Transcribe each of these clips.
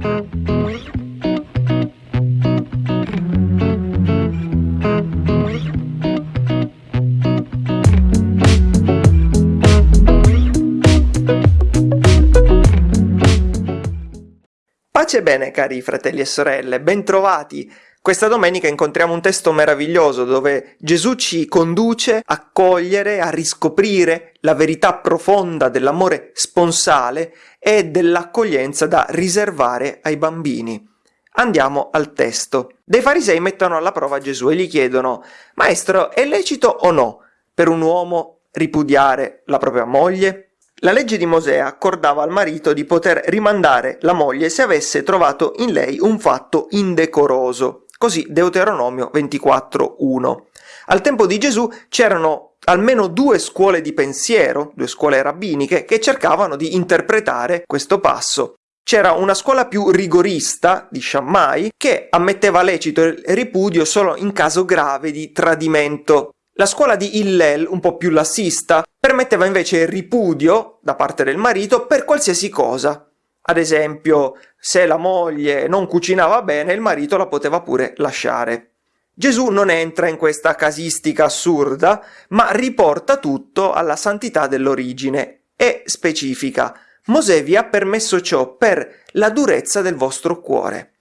Pace bene cari fratelli e sorelle, bentrovati! Questa domenica incontriamo un testo meraviglioso dove Gesù ci conduce a cogliere, a riscoprire la verità profonda dell'amore sponsale e dell'accoglienza da riservare ai bambini. Andiamo al testo. Dei farisei mettono alla prova Gesù e gli chiedono Maestro, è lecito o no per un uomo ripudiare la propria moglie? La legge di Mosè accordava al marito di poter rimandare la moglie se avesse trovato in lei un fatto indecoroso. Così Deuteronomio 24.1. Al tempo di Gesù c'erano almeno due scuole di pensiero, due scuole rabbiniche, che cercavano di interpretare questo passo. C'era una scuola più rigorista di Shammai che ammetteva lecito il ripudio solo in caso grave di tradimento. La scuola di Hillel, un po' più lassista, permetteva invece il ripudio da parte del marito per qualsiasi cosa, ad esempio, se la moglie non cucinava bene, il marito la poteva pure lasciare. Gesù non entra in questa casistica assurda, ma riporta tutto alla santità dell'origine e specifica. Mosè vi ha permesso ciò per la durezza del vostro cuore.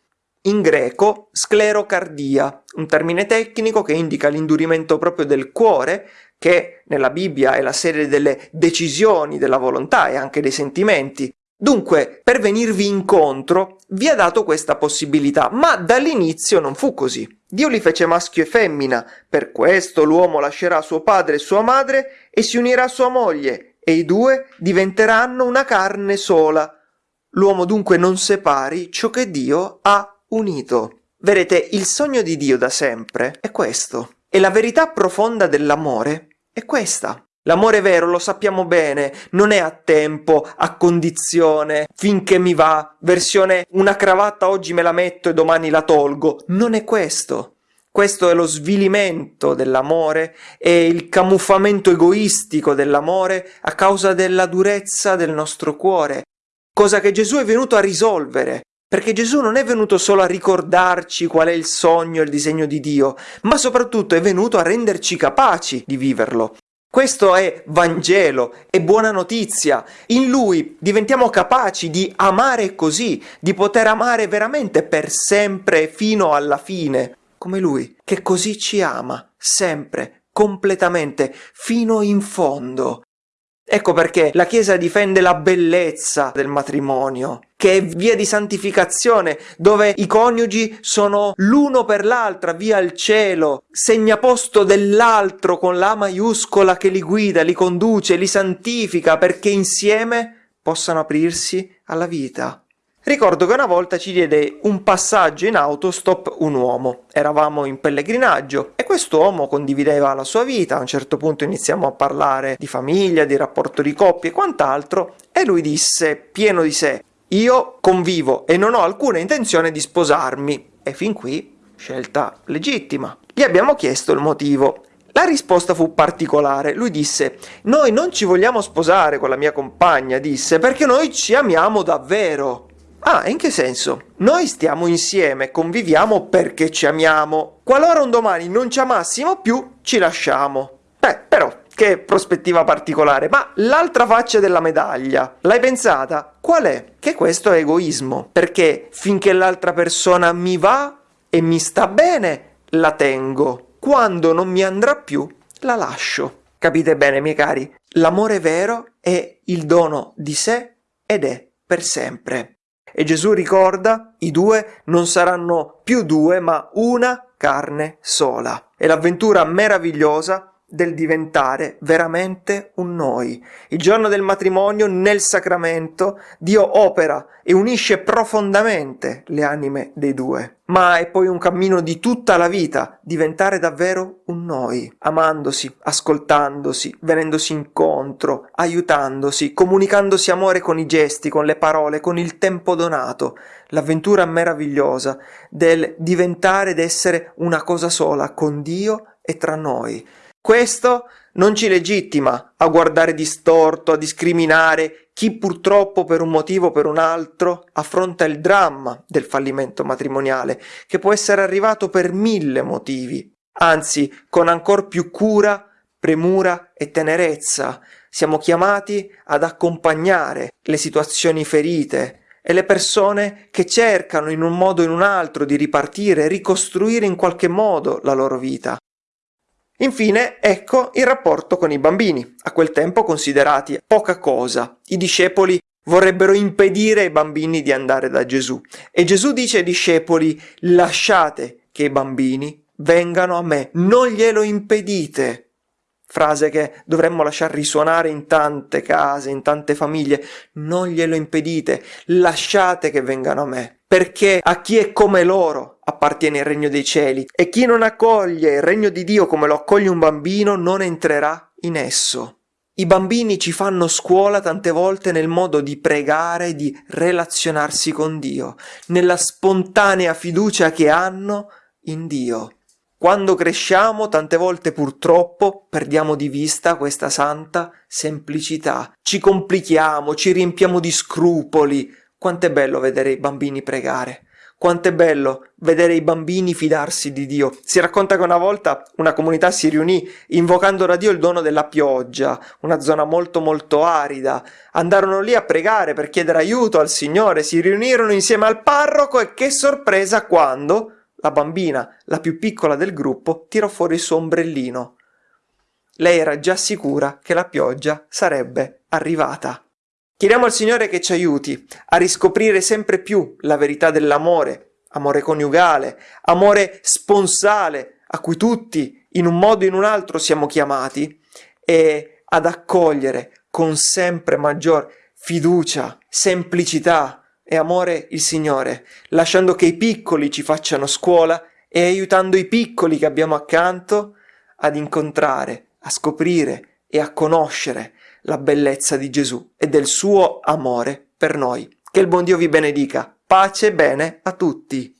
In greco, sclerocardia, un termine tecnico che indica l'indurimento proprio del cuore, che nella Bibbia è la serie delle decisioni della volontà e anche dei sentimenti, Dunque, per venirvi incontro, vi ha dato questa possibilità, ma dall'inizio non fu così. Dio li fece maschio e femmina, per questo l'uomo lascerà suo padre e sua madre e si unirà a sua moglie, e i due diventeranno una carne sola. L'uomo dunque non separi ciò che Dio ha unito. Vedete, il sogno di Dio da sempre è questo, e la verità profonda dell'amore è questa. L'amore vero, lo sappiamo bene, non è a tempo, a condizione, finché mi va, versione una cravatta oggi me la metto e domani la tolgo. Non è questo. Questo è lo svilimento dell'amore e il camuffamento egoistico dell'amore a causa della durezza del nostro cuore, cosa che Gesù è venuto a risolvere. Perché Gesù non è venuto solo a ricordarci qual è il sogno e il disegno di Dio, ma soprattutto è venuto a renderci capaci di viverlo. Questo è Vangelo, è buona notizia. In lui diventiamo capaci di amare così, di poter amare veramente per sempre fino alla fine, come lui, che così ci ama, sempre, completamente, fino in fondo. Ecco perché la Chiesa difende la bellezza del matrimonio, che è via di santificazione, dove i coniugi sono l'uno per l'altra, via al cielo, segnaposto dell'altro con la maiuscola che li guida, li conduce, li santifica, perché insieme possano aprirsi alla vita. Ricordo che una volta ci diede un passaggio in autostop un uomo. Eravamo in pellegrinaggio e quest'uomo condivideva la sua vita. A un certo punto iniziamo a parlare di famiglia, di rapporto di coppia e quant'altro e lui disse, pieno di sé, io convivo e non ho alcuna intenzione di sposarmi. E fin qui scelta legittima. Gli abbiamo chiesto il motivo la risposta fu particolare. Lui disse: Noi non ci vogliamo sposare con la mia compagna, disse, perché noi ci amiamo davvero. Ah, in che senso? Noi stiamo insieme, conviviamo perché ci amiamo. Qualora un domani non ci amassimo più, ci lasciamo. Beh, però, che prospettiva particolare. Ma l'altra faccia della medaglia, l'hai pensata? Qual è? Che questo è egoismo. Perché finché l'altra persona mi va e mi sta bene, la tengo. Quando non mi andrà più, la lascio. Capite bene, miei cari? L'amore vero è il dono di sé ed è per sempre. E Gesù ricorda, i due non saranno più due, ma una carne sola. È l'avventura meravigliosa del diventare veramente un noi. Il giorno del matrimonio, nel sacramento, Dio opera e unisce profondamente le anime dei due. Ma è poi un cammino di tutta la vita, diventare davvero un noi, amandosi, ascoltandosi, venendosi incontro, aiutandosi, comunicandosi amore con i gesti, con le parole, con il tempo donato. L'avventura meravigliosa del diventare ed essere una cosa sola con Dio e tra noi. Questo non ci legittima a guardare distorto, a discriminare chi purtroppo per un motivo o per un altro affronta il dramma del fallimento matrimoniale, che può essere arrivato per mille motivi. Anzi, con ancor più cura, premura e tenerezza, siamo chiamati ad accompagnare le situazioni ferite e le persone che cercano in un modo o in un altro di ripartire, ricostruire in qualche modo la loro vita. Infine, ecco il rapporto con i bambini, a quel tempo considerati poca cosa. I discepoli vorrebbero impedire ai bambini di andare da Gesù. E Gesù dice ai discepoli, lasciate che i bambini vengano a me, non glielo impedite. Frase che dovremmo lasciar risuonare in tante case, in tante famiglie. Non glielo impedite, lasciate che vengano a me, perché a chi è come loro appartiene il regno dei cieli e chi non accoglie il regno di Dio come lo accoglie un bambino non entrerà in esso. I bambini ci fanno scuola tante volte nel modo di pregare, di relazionarsi con Dio, nella spontanea fiducia che hanno in Dio. Quando cresciamo, tante volte purtroppo perdiamo di vista questa santa semplicità. Ci complichiamo, ci riempiamo di scrupoli. Quanto è bello vedere i bambini pregare. Quanto è bello vedere i bambini fidarsi di Dio. Si racconta che una volta una comunità si riunì invocando da Dio il dono della pioggia, una zona molto molto arida. Andarono lì a pregare per chiedere aiuto al Signore, si riunirono insieme al parroco e che sorpresa quando la bambina, la più piccola del gruppo, tirò fuori il suo ombrellino. Lei era già sicura che la pioggia sarebbe arrivata. Chiediamo al Signore che ci aiuti a riscoprire sempre più la verità dell'amore, amore coniugale, amore sponsale, a cui tutti, in un modo o in un altro, siamo chiamati, e ad accogliere con sempre maggior fiducia, semplicità, e amore il Signore, lasciando che i piccoli ci facciano scuola e aiutando i piccoli che abbiamo accanto ad incontrare, a scoprire e a conoscere la bellezza di Gesù e del suo amore per noi. Che il buon Dio vi benedica. Pace e bene a tutti.